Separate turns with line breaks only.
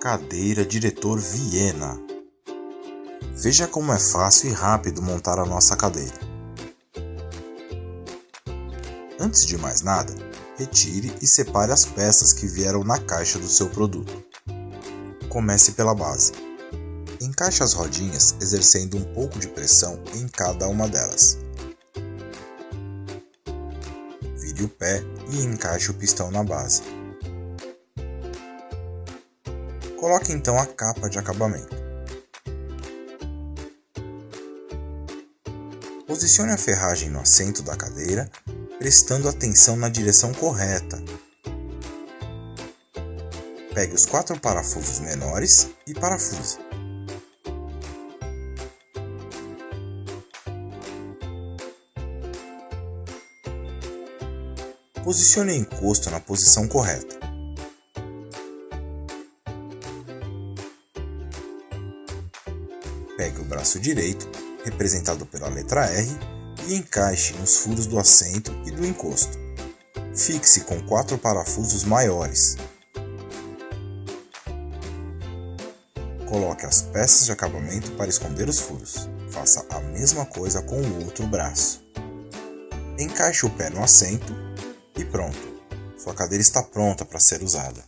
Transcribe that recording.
Cadeira Diretor Viena. Veja como é fácil e rápido montar a nossa cadeira. Antes de mais nada, retire e separe as peças que vieram na caixa do seu produto. Comece pela base. Encaixe as rodinhas exercendo um pouco de pressão em cada uma delas. Vire o pé e encaixe o pistão na base. Coloque então a capa de acabamento. Posicione a ferragem no assento da cadeira, prestando atenção na direção correta. Pegue os quatro parafusos menores e parafuse. Posicione o encosto na posição correta. Pegue o braço direito, representado pela letra R, e encaixe nos furos do assento e do encosto. Fixe com quatro parafusos maiores. Coloque as peças de acabamento para esconder os furos. Faça a mesma coisa com o outro braço. Encaixe o pé no assento e pronto. Sua cadeira está pronta para ser usada.